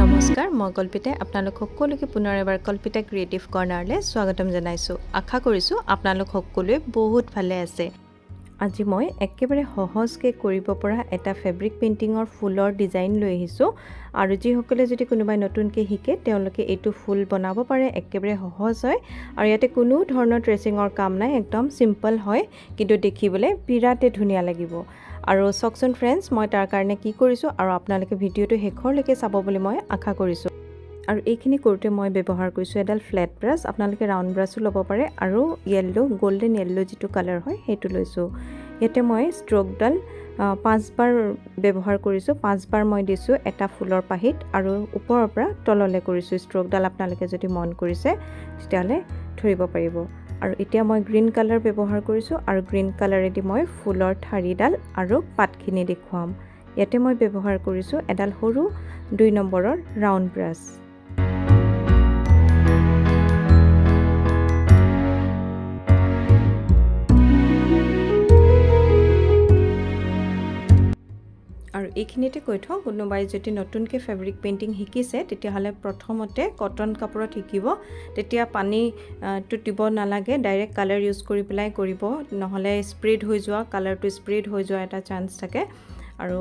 নমস্কাৰ মই কল্পিতাই আপোনালোক সকলোকে পুনৰ এবাৰ কল্পিতা ক্ৰিয়েটিভ কৰ্ণাৰলৈ স্বাগতম জনাইছোঁ। আশা কৰিছোঁ আপোনালোক সকলোৱে বহুত ভালে আছে। আজি মই একেবাৰে সহজকৈ কৰিব পৰা এটা ফেব্ৰিক পেইণ্টিঙৰ ফুলৰ ডিজাইন লৈ আহিছোঁ। আৰু যিসকলে যদি কোনোবাই নতুনকৈ শিকে তেওঁলোকে এইটো ফুল বনাব পাৰে একেবাৰে সহজ হয়। আৰু ইয়াতে কোনো ধৰণৰ ট্ৰেচিঙৰ কাম নাই একদম চিম্পল হয়। কিন্তু দেখিবলৈ বিৰাটেই ধুনীয়া লাগিব। আৰু চাওকচোন ফ্ৰেণ্ডছ মই তাৰ কাৰণে কি কৰিছোঁ আৰু আপোনালোকে ভিডিঅ'টো শেষৰলৈকে চাব বুলি মই আশা কৰিছোঁ। আৰু এইখিনি কৰোঁতে মই ব্যৱহাৰ কৰিছোঁ এডাল ফ্লেট ব্ৰাছ আপোনালোকে ৰাউণ্ড ব্ৰাছো ল'ব পাৰে আৰু য়েল্ল' গল্ডেন য়েল্ল' যিটো কালাৰ হয় সেইটো লৈছোঁ। ইয়াতে মই ষ্ট্ৰকডাল পাঁচবাৰ ব্যৱহাৰ কৰিছোঁ পাঁচবাৰ মই দিছোঁ এটা ফুলৰ পাহিত আৰু ওপৰৰ পৰা তললৈ কৰিছোঁ। ষ্ট্ৰকডাল আপোনালোকে যদি মন কৰিছে তেতিয়াহ'লে ধৰিব পাৰিব। আৰু এতিয়া মই গ্ৰীণ কালাৰ ব্যৱহাৰ কৰিছোঁ আৰু গ্ৰীণ কালাৰেদি মই ফুলৰ ঠাৰিডাল আৰু পাতখিনি দেখুৱাম। ইয়াতে মই ব্যৱহাৰ কৰিছোঁ এডাল সৰু দুই নম্বৰৰ ৰাউণ্ড ব্ৰাছ এইখিনিতে কৈ থওঁ কোনোবাই যদি নতুনকৈ ফেব্ৰিক পেইণ্টিং শিকিছে তেতিয়াহ'লে প্ৰথমতে কটন কাপোৰত শিকিব। তেতিয়া পানীটো দিব নালাগে ডাইৰেক্ট কালাৰ ইউজ কৰি পেলাই কৰিব। নহ'লে স্প্ৰেড হৈ যোৱা কালাৰটো স্প্ৰেড হৈ যোৱা এটা চান্স থাকে। আৰু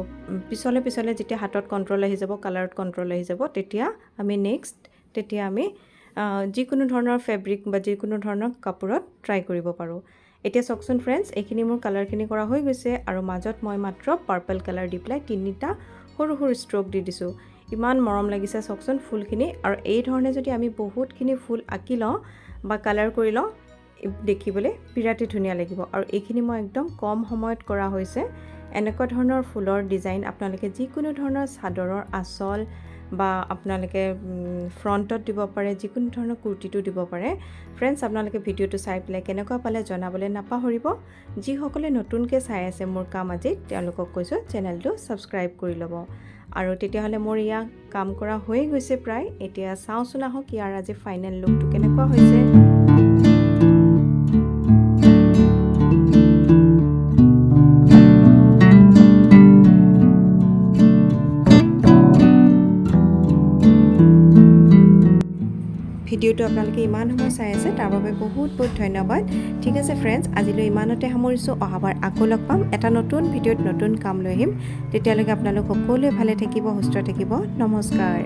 পিছলে পিছলে যেতিয়া হাতত কণ্ট্ৰল আহি যাব কালাৰত কণ্ট্ৰল আহি যাব তেতিয়া আমি নেক্সট তেতিয়া আমি যিকোনো ধৰণৰ ফেব্ৰিক বা যিকোনো ধৰণৰ কাপোৰত ট্ৰাই কৰিব পাৰোঁ। এতিয়া চাওকচোন ফ্ৰেণ্ডছ এইখিনি মোৰ কালাৰখিনি কৰা হৈ গৈছে আৰু মাজত মই মাত্ৰ পাৰ্পল কালাৰ দি পেলাই তিনিটা সৰু সৰু ষ্ট্ৰক দি দিছোঁ। ইমান মৰম লাগিছে চাওকচোন ফুলখিনি আৰু এই ধৰণে যদি আমি বহুতখিনি ফুল আঁকি লওঁ বা কালাৰ কৰি লওঁ দেখিবলৈ বিৰাটেই ধুনীয়া লাগিব। আৰু এইখিনি মই একদম কম সময়ত কৰা হৈছে। এনেকুৱা ধৰণৰ ফুলৰ ডিজাইন আপোনালোকে যিকোনো ধৰণৰ চাদৰৰ আঁচল বা আপোনালোকে ফ্ৰণ্টত দিব পাৰে যিকোনো ধৰণৰ কুৰ্তিটো দিব পাৰে। ফ্ৰেণ্ডছ আপোনালোকে ভিডিঅ'টো চাই পেলাই কেনেকুৱা পালে জনাবলৈ নাপাহৰিব। যিসকলে নতুনকৈ চাই আছে মোৰ কাম আজি তেওঁলোকক কৈছোঁ চেনেলটো ছাবস্ক্ৰাইব কৰি ল'ব। আৰু তেতিয়াহ'লে মোৰ ইয়াক কাম কৰা হৈয়ে গৈছে প্ৰায়। এতিয়া চাওঁচোন আহক ইয়াৰ আজি ফাইনেল লুকটো কেনেকুৱা হৈছে। ভিডিঅ'টো আপোনালোকে ইমান সময় চাই আছে তাৰ বাবে বহুত বহুত ধন্যবাদ। ঠিক আছে ফ্ৰেণ্ডছ আজিলৈ ইমানতে সামৰিছোঁ। অহাবাৰ আকৌ লগ পাম। এটা নতুন ভিডিঅ'ত নতুন কাম লৈ আহিম। তেতিয়ালৈকে আপোনালোক সকলোৱে ভালে থাকিব সুস্থ থাকিব। নমস্কাৰ।